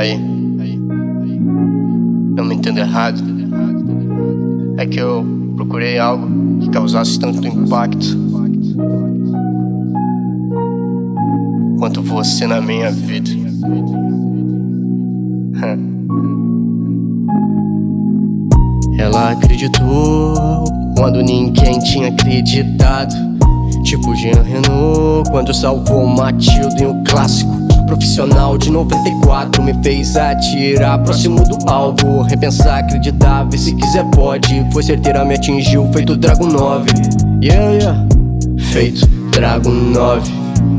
Aí, não me entenda errado. É que eu procurei algo que causasse tanto impacto quanto você na minha vida. Ela acreditou quando ninguém tinha acreditado. Tipo Jean Renault quando salvou Matilde em um clássico. Profissional de 94 me fez atirar próximo do alvo. Repensar, acreditar, ver se quiser pode. Foi certeira, me atingiu, feito Dragon 9. Yeah, yeah. Feito Dragon 9.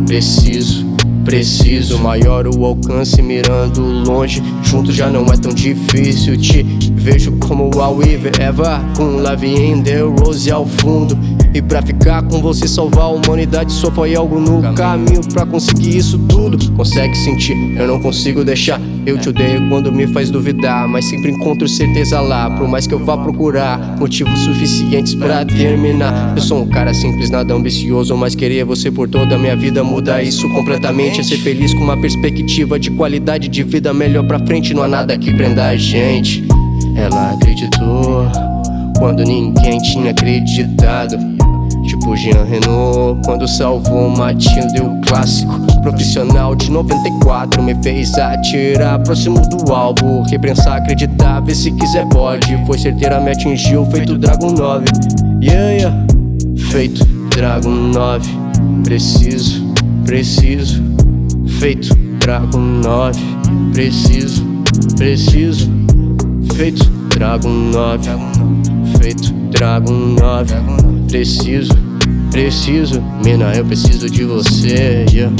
Preciso preciso Maior o alcance mirando longe Junto já não é tão difícil Te vejo como a Weaver Eva com in the Rose ao fundo e pra ficar com você salvar a humanidade Só foi algo no caminho. pra conseguir isso tudo Consegue sentir, eu não consigo deixar. Eu te odeio quando me faz duvidar Mas sempre encontro certeza lá. Por mais que eu vá procurar Motivos suficientes pra terminar. Eu sou um cara simples, nada ambicioso Mas queria você por toda a minha vida Mudar isso completamente. É ser feliz com uma perspectiva de qualidade de vida Melhor pra frente, não há nada que prenda a gente. Ela acreditou quando ninguém tinha acreditado. Tipo Jean Renault quando salvou Matilde o clássico Profissional de 94 me fez atirar próximo do alvo Repensar, acreditar, ver se quiser pode. Foi certeira, me atingiu, feito Dragon 9 Yeah, yeah. Feito Dragon 9 Preciso, preciso. Feito Dragon 9 Preciso, preciso. Feito Dragon 9 Feito Dragon 9 Preciso, preciso Mina, eu preciso de você yeah.